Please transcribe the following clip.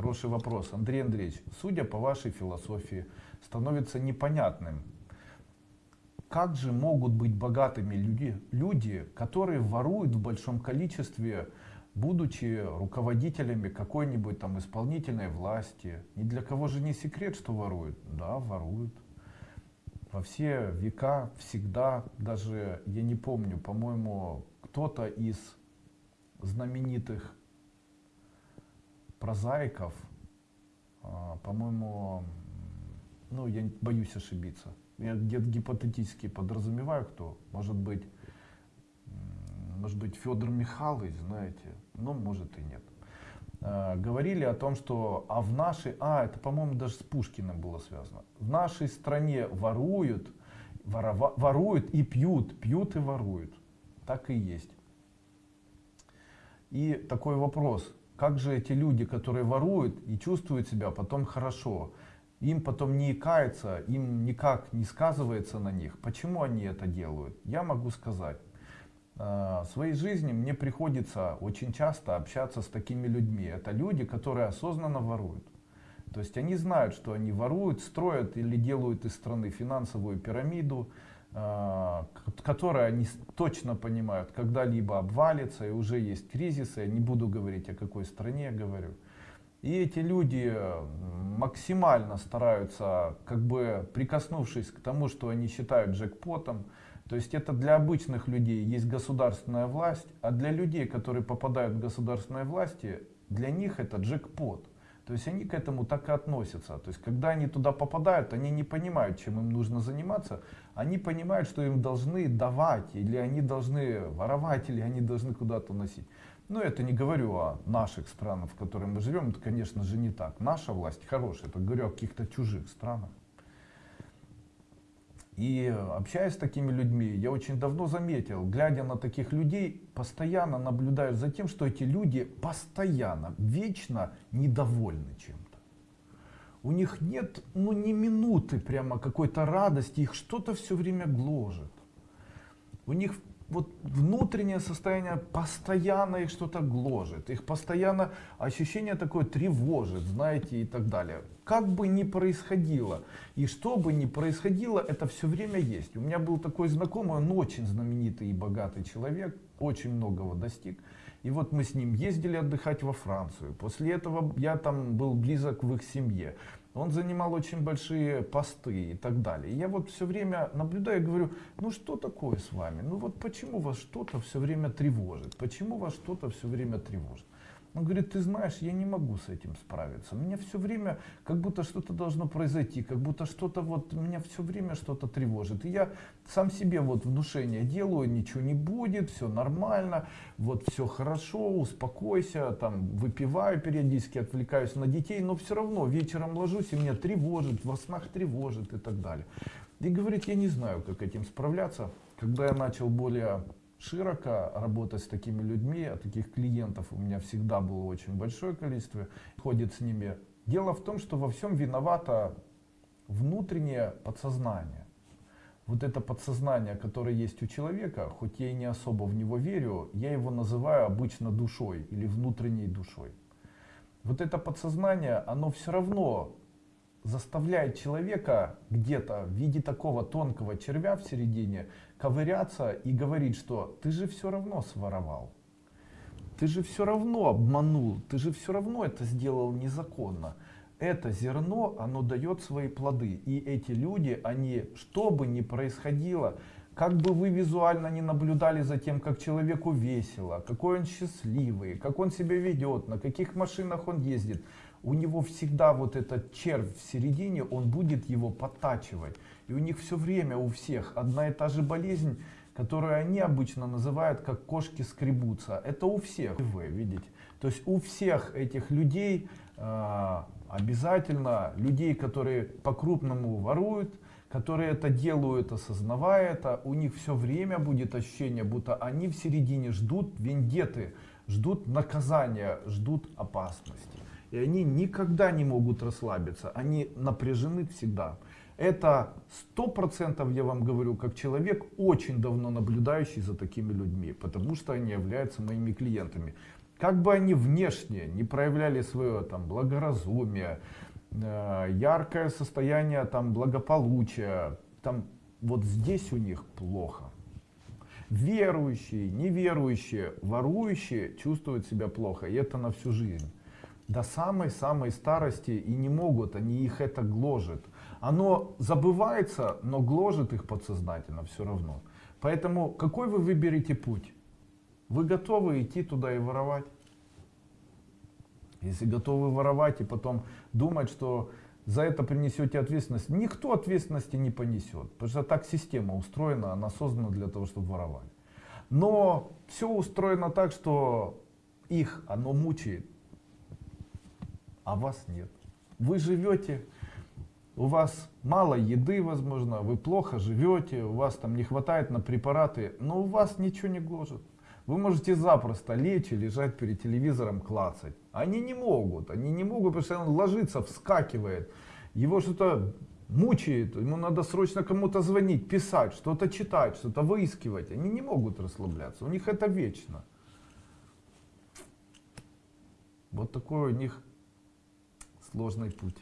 Хороший вопрос. Андрей Андреевич, судя по вашей философии, становится непонятным, как же могут быть богатыми люди, люди, которые воруют в большом количестве, будучи руководителями какой-нибудь там исполнительной власти. Ни для кого же не секрет, что воруют. Да, воруют. Во все века, всегда, даже, я не помню, по-моему, кто-то из знаменитых прозаиков, а, по-моему, ну, я боюсь ошибиться, я где-то гипотетически подразумеваю, кто, может быть, может быть, Федор Михайлович, знаете, ну, может и нет. А, говорили о том, что, а в нашей, а, это, по-моему, даже с Пушкиным было связано, в нашей стране воруют, ворова, воруют и пьют, пьют и воруют. Так и есть. И такой вопрос, как же эти люди, которые воруют и чувствуют себя потом хорошо, им потом не икается, им никак не сказывается на них. Почему они это делают? Я могу сказать. А, в своей жизни мне приходится очень часто общаться с такими людьми. Это люди, которые осознанно воруют. То есть они знают, что они воруют, строят или делают из страны финансовую пирамиду, а, которая они точно понимают, когда-либо обвалится, и уже есть кризисы, я не буду говорить о какой стране я говорю. И эти люди максимально стараются, как бы прикоснувшись к тому, что они считают джекпотом, то есть это для обычных людей есть государственная власть, а для людей, которые попадают в государственные власти, для них это джекпот. То есть они к этому так и относятся. То есть когда они туда попадают, они не понимают, чем им нужно заниматься. Они понимают, что им должны давать, или они должны воровать, или они должны куда-то носить. Но это не говорю о наших странах, в которых мы живем. Это, конечно же, не так. Наша власть хорошая. Это говорю о каких-то чужих странах. И общаясь с такими людьми, я очень давно заметил, глядя на таких людей, постоянно наблюдаю за тем, что эти люди постоянно, вечно недовольны чем-то. У них нет ну, ни минуты прямо какой-то радости, их что-то все время гложет. У них вот внутреннее состояние постоянно их что-то гложет, их постоянно ощущение такое тревожит, знаете, и так далее. Как бы ни происходило, и что бы ни происходило, это все время есть. У меня был такой знакомый, он очень знаменитый и богатый человек, очень многого достиг. И вот мы с ним ездили отдыхать во Францию. После этого я там был близок в их семье. Он занимал очень большие посты и так далее. И я вот все время наблюдаю и говорю, ну что такое с вами? Ну вот почему вас что-то все время тревожит? Почему вас что-то все время тревожит? Он говорит, ты знаешь, я не могу с этим справиться. Меня все время, как будто что-то должно произойти, как будто что-то вот, меня все время что-то тревожит. И я сам себе вот внушение делаю, ничего не будет, все нормально, вот все хорошо, успокойся, там выпиваю периодически, отвлекаюсь на детей, но все равно вечером ложусь и меня тревожит, во снах тревожит и так далее. И говорит, я не знаю, как этим справляться. Когда я начал более широко работать с такими людьми, а таких клиентов у меня всегда было очень большое количество, ходит с ними. Дело в том, что во всем виновато внутреннее подсознание. Вот это подсознание, которое есть у человека, хоть я и не особо в него верю, я его называю обычно душой или внутренней душой. Вот это подсознание, оно все равно заставляет человека где-то в виде такого тонкого червя в середине ковыряться и говорить, что ты же все равно своровал, ты же все равно обманул, ты же все равно это сделал незаконно. Это зерно, оно дает свои плоды. И эти люди, они, что бы ни происходило, как бы вы визуально не наблюдали за тем, как человеку весело, какой он счастливый, как он себя ведет, на каких машинах он ездит, у него всегда вот этот червь в середине, он будет его подтачивать. И у них все время у всех одна и та же болезнь, которую они обычно называют как кошки скребутся. Это у всех, вы видите. То есть у всех этих людей э, обязательно, людей, которые по-крупному воруют, которые это делают, осознавая это, у них все время будет ощущение, будто они в середине ждут вендеты, ждут наказания, ждут опасности. И они никогда не могут расслабиться, они напряжены всегда. Это сто процентов я вам говорю, как человек, очень давно наблюдающий за такими людьми, потому что они являются моими клиентами. Как бы они внешне не проявляли свое там благоразумие, э, яркое состояние там благополучия, там вот здесь у них плохо. Верующие, неверующие, ворующие чувствуют себя плохо, и это на всю жизнь. До самой-самой старости и не могут, они их это гложет. Оно забывается, но гложет их подсознательно все равно. Поэтому какой вы выберете путь? Вы готовы идти туда и воровать? Если готовы воровать и потом думать, что за это принесете ответственность, никто ответственности не понесет. Потому что так система устроена, она создана для того, чтобы воровать. Но все устроено так, что их оно мучает, а вас нет. Вы живете, у вас мало еды, возможно, вы плохо живете, у вас там не хватает на препараты, но у вас ничего не гложет. Вы можете запросто лечь и лежать перед телевизором клацать. Они не могут, они не могут, потому что он ложится, вскакивает, его что-то мучает, ему надо срочно кому-то звонить, писать, что-то читать, что-то выискивать. Они не могут расслабляться, у них это вечно. Вот такой у них сложный путь.